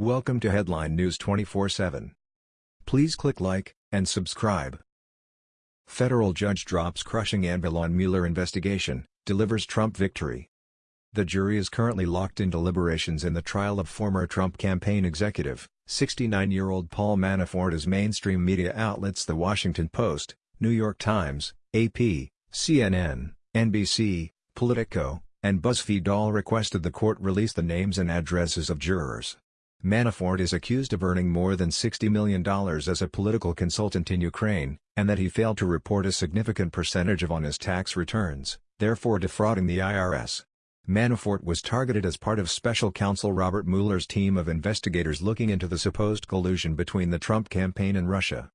Welcome to Headline News 24/7. Please click like and subscribe. Federal judge drops crushing anvil on Mueller investigation, delivers Trump victory. The jury is currently locked in deliberations in the trial of former Trump campaign executive, 69-year-old Paul Manafort as mainstream media outlets The Washington Post, New York Times, AP, CNN, NBC, Politico, and BuzzFeed all requested the court release the names and addresses of jurors. Manafort is accused of earning more than $60 million as a political consultant in Ukraine, and that he failed to report a significant percentage of on his tax returns, therefore defrauding the IRS. Manafort was targeted as part of special counsel Robert Mueller's team of investigators looking into the supposed collusion between the Trump campaign and Russia.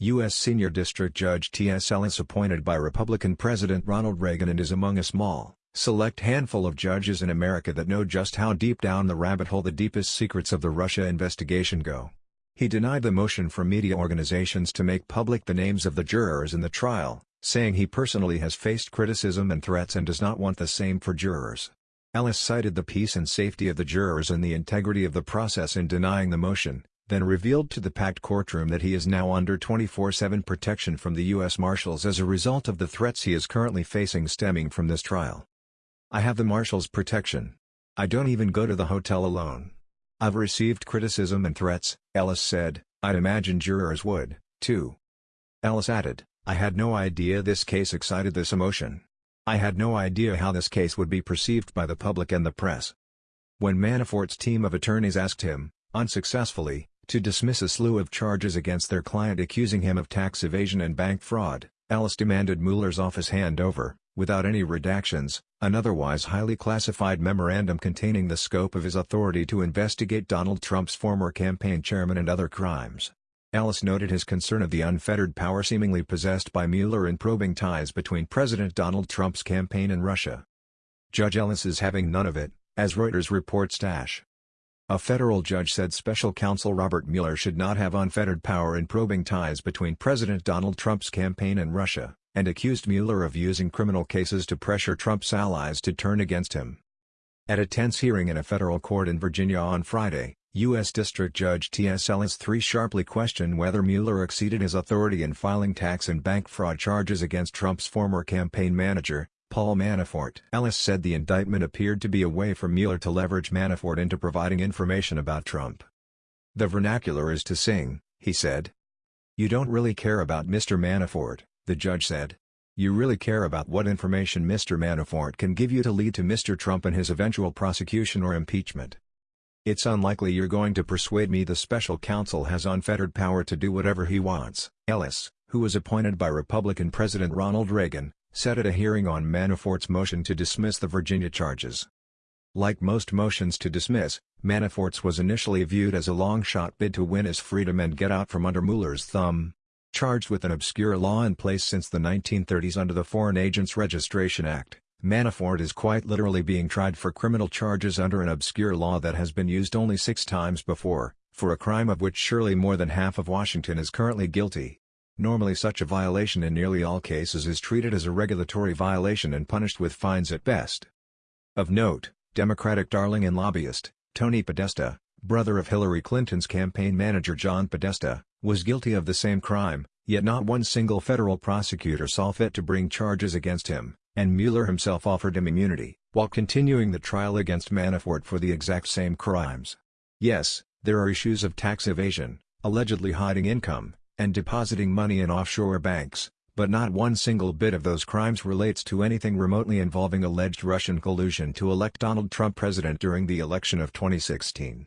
U.S. Senior District Judge T.S. Ellis appointed by Republican President Ronald Reagan and is among a small, select handful of judges in America that know just how deep down the rabbit hole the deepest secrets of the Russia investigation go. He denied the motion from media organizations to make public the names of the jurors in the trial, saying he personally has faced criticism and threats and does not want the same for jurors. Ellis cited the peace and safety of the jurors and the integrity of the process in denying the motion, then revealed to the packed courtroom that he is now under 24-7 protection from the U.S. Marshals as a result of the threats he is currently facing stemming from this trial. I have the marshal's protection. I don't even go to the hotel alone. I've received criticism and threats, Ellis said, I'd imagine jurors would, too. Ellis added, I had no idea this case excited this emotion. I had no idea how this case would be perceived by the public and the press. When Manafort's team of attorneys asked him, unsuccessfully, to dismiss a slew of charges against their client accusing him of tax evasion and bank fraud, Ellis demanded Mueller's office hand over, without any redactions, an otherwise highly classified memorandum containing the scope of his authority to investigate Donald Trump's former campaign chairman and other crimes. Ellis noted his concern of the unfettered power seemingly possessed by Mueller in probing ties between President Donald Trump's campaign and Russia. Judge Ellis is having none of it, as Reuters reports. Dash. A federal judge said special counsel Robert Mueller should not have unfettered power in probing ties between President Donald Trump's campaign and Russia and accused Mueller of using criminal cases to pressure Trump's allies to turn against him. At a tense hearing in a federal court in Virginia on Friday, U.S. District Judge T.S. Ellis III sharply questioned whether Mueller exceeded his authority in filing tax and bank fraud charges against Trump's former campaign manager, Paul Manafort. Ellis said the indictment appeared to be a way for Mueller to leverage Manafort into providing information about Trump. The vernacular is to sing, he said. You don't really care about Mr. Manafort the judge said. You really care about what information Mr. Manafort can give you to lead to Mr. Trump and his eventual prosecution or impeachment. It's unlikely you're going to persuade me the special counsel has unfettered power to do whatever he wants, Ellis, who was appointed by Republican President Ronald Reagan, said at a hearing on Manafort's motion to dismiss the Virginia charges. Like most motions to dismiss, Manafort's was initially viewed as a long-shot bid to win his freedom and get out from under Mueller's thumb, Charged with an obscure law in place since the 1930s under the Foreign Agents Registration Act, Manafort is quite literally being tried for criminal charges under an obscure law that has been used only six times before, for a crime of which surely more than half of Washington is currently guilty. Normally such a violation in nearly all cases is treated as a regulatory violation and punished with fines at best. Of note, Democratic darling and lobbyist, Tony Podesta, brother of Hillary Clinton's campaign manager John Podesta, was guilty of the same crime, yet not one single federal prosecutor saw fit to bring charges against him, and Mueller himself offered him immunity, while continuing the trial against Manafort for the exact same crimes. Yes, there are issues of tax evasion, allegedly hiding income, and depositing money in offshore banks, but not one single bit of those crimes relates to anything remotely involving alleged Russian collusion to elect Donald Trump president during the election of 2016.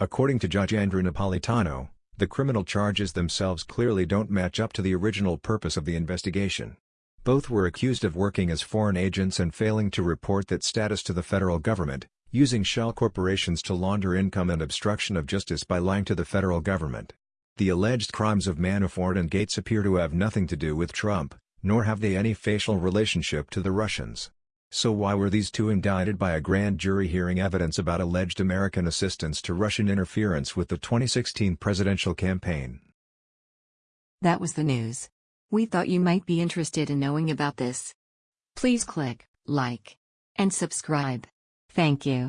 According to Judge Andrew Napolitano, the criminal charges themselves clearly don't match up to the original purpose of the investigation. Both were accused of working as foreign agents and failing to report that status to the federal government, using shell corporations to launder income and obstruction of justice by lying to the federal government. The alleged crimes of Manafort and Gates appear to have nothing to do with Trump, nor have they any facial relationship to the Russians. So why were these two indicted by a grand jury hearing evidence about alleged American assistance to Russian interference with the 2016 presidential campaign? That was the news. We thought you might be interested in knowing about this. Please click like and subscribe. Thank you.